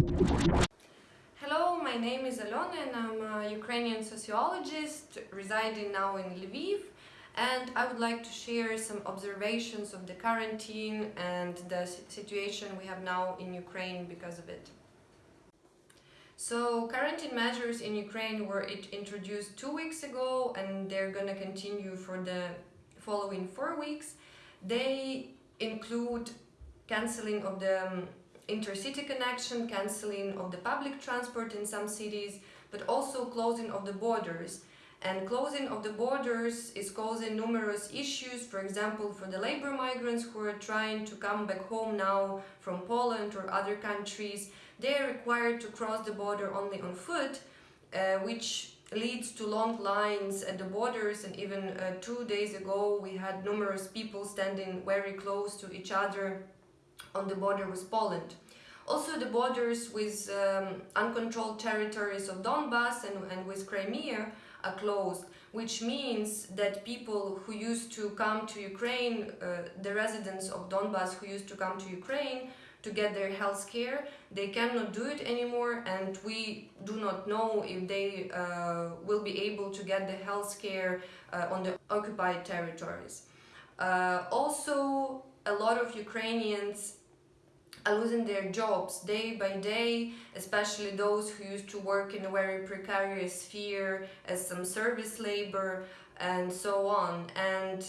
Hello, my name is Alona and I'm a Ukrainian sociologist residing now in Lviv and I would like to share some observations of the quarantine and the situation we have now in Ukraine because of it. So quarantine measures in Ukraine were introduced two weeks ago and they're gonna continue for the following four weeks. They include cancelling of the um, intercity connection, cancelling of the public transport in some cities, but also closing of the borders. And closing of the borders is causing numerous issues, for example, for the labor migrants who are trying to come back home now from Poland or other countries. They are required to cross the border only on foot, uh, which leads to long lines at the borders and even uh, two days ago we had numerous people standing very close to each other on the border with Poland. Also the borders with um, uncontrolled territories of Donbass and, and with Crimea are closed, which means that people who used to come to Ukraine, uh, the residents of Donbass who used to come to Ukraine to get their health care, they cannot do it anymore and we do not know if they uh, will be able to get the health care uh, on the occupied territories. Uh, also, a lot of Ukrainians are losing their jobs day by day, especially those who used to work in a very precarious sphere as some service labor and so on. And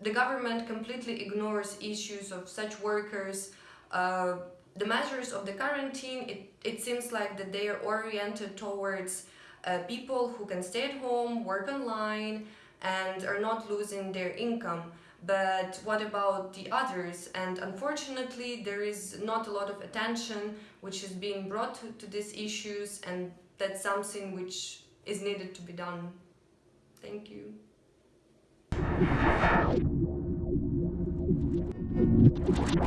the government completely ignores issues of such workers. Uh, the measures of the quarantine, it, it seems like that they are oriented towards uh, people who can stay at home, work online, and are not losing their income but what about the others? And unfortunately, there is not a lot of attention which is being brought to, to these issues, and that's something which is needed to be done. Thank you.